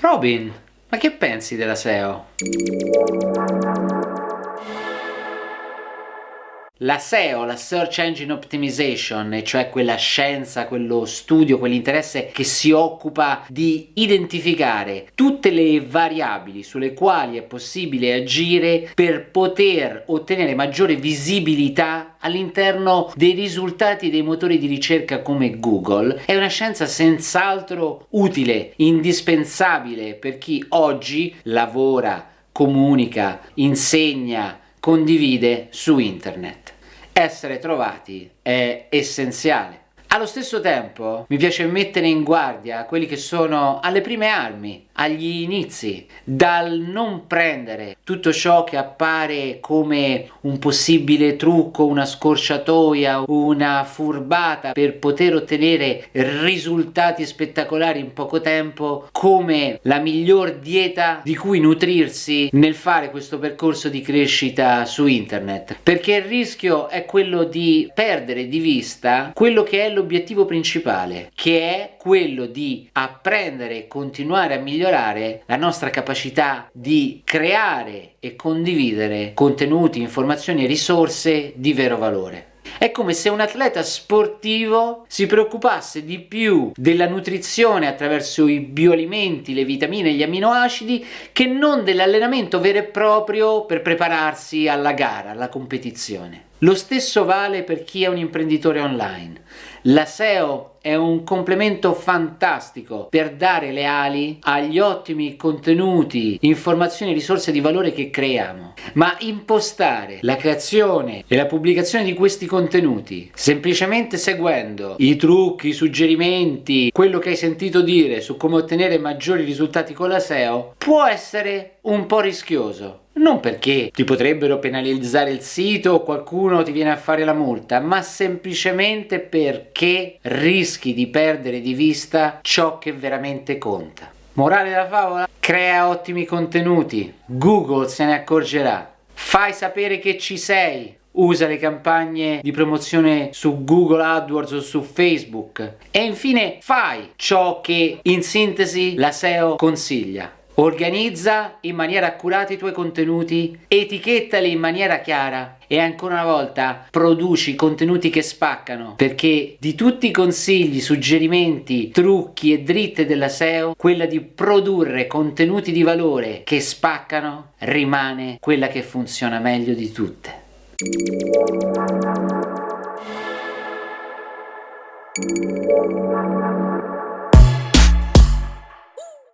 Robin, ma che pensi della SEO? La SEO, la Search Engine Optimization, cioè quella scienza, quello studio, quell'interesse che si occupa di identificare tutte le variabili sulle quali è possibile agire per poter ottenere maggiore visibilità all'interno dei risultati dei motori di ricerca come Google, è una scienza senz'altro utile, indispensabile per chi oggi lavora, comunica, insegna, condivide su internet. Essere trovati è essenziale. Allo stesso tempo mi piace mettere in guardia quelli che sono alle prime armi, agli inizi, dal non prendere tutto ciò che appare come un possibile trucco, una scorciatoia, una furbata per poter ottenere risultati spettacolari in poco tempo come la miglior dieta di cui nutrirsi nel fare questo percorso di crescita su internet. Perché il rischio è quello di perdere di vista quello che è l'obiettivo principale che è quello di apprendere e continuare a migliorare migliorare la nostra capacità di creare e condividere contenuti, informazioni e risorse di vero valore. È come se un atleta sportivo si preoccupasse di più della nutrizione attraverso i bioalimenti, le vitamine e gli aminoacidi che non dell'allenamento vero e proprio per prepararsi alla gara, alla competizione. Lo stesso vale per chi è un imprenditore online. La SEO è un complemento fantastico per dare le ali agli ottimi contenuti, informazioni e risorse di valore che creiamo. Ma impostare la creazione e la pubblicazione di questi contenuti semplicemente seguendo i trucchi, i suggerimenti, quello che hai sentito dire su come ottenere maggiori risultati con la SEO può essere un po' rischioso non perché ti potrebbero penalizzare il sito o qualcuno ti viene a fare la multa, ma semplicemente perché rischi di perdere di vista ciò che veramente conta. Morale della favola? Crea ottimi contenuti, Google se ne accorgerà. Fai sapere che ci sei, usa le campagne di promozione su Google AdWords o su Facebook e infine fai ciò che in sintesi la SEO consiglia Organizza in maniera accurata i tuoi contenuti, etichettali in maniera chiara e ancora una volta produci contenuti che spaccano perché di tutti i consigli, suggerimenti, trucchi e dritte della SEO quella di produrre contenuti di valore che spaccano rimane quella che funziona meglio di tutte.